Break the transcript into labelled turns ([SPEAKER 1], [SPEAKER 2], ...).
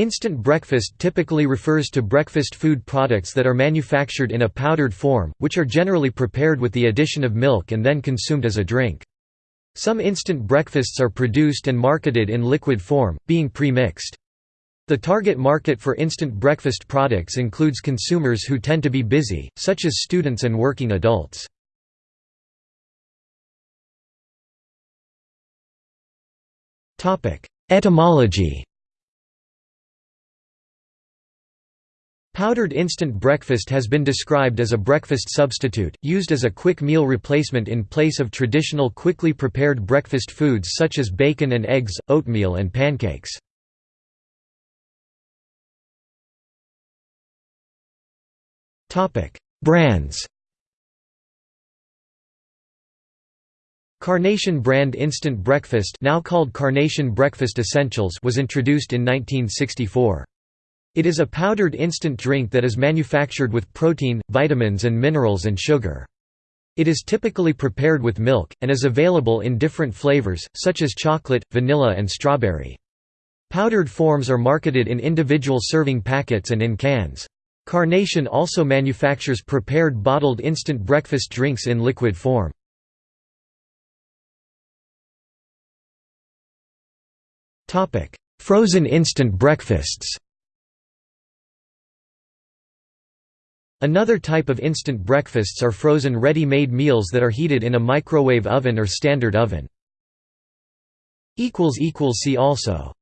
[SPEAKER 1] Instant breakfast typically refers to breakfast food products that are manufactured in a powdered form, which are generally prepared with the addition of milk and then consumed as a drink. Some instant breakfasts are produced and marketed in liquid form, being pre-mixed. The target market for instant breakfast products includes consumers who tend to be busy, such as students and working adults. Etymology Powdered instant breakfast has been described as a breakfast substitute, used as a quick meal replacement in place of traditional quickly prepared breakfast foods such as bacon and eggs, oatmeal and pancakes. Brands Carnation brand Instant Breakfast now called Carnation Breakfast Essentials was introduced in 1964. It is a powdered instant drink that is manufactured with protein, vitamins and minerals and sugar. It is typically prepared with milk, and is available in different flavors, such as chocolate, vanilla and strawberry. Powdered forms are marketed in individual serving packets and in cans. Carnation also manufactures prepared bottled instant breakfast drinks in liquid form. Frozen instant breakfasts Another type of instant breakfasts are frozen ready-made meals that are heated in a microwave oven or standard oven. See also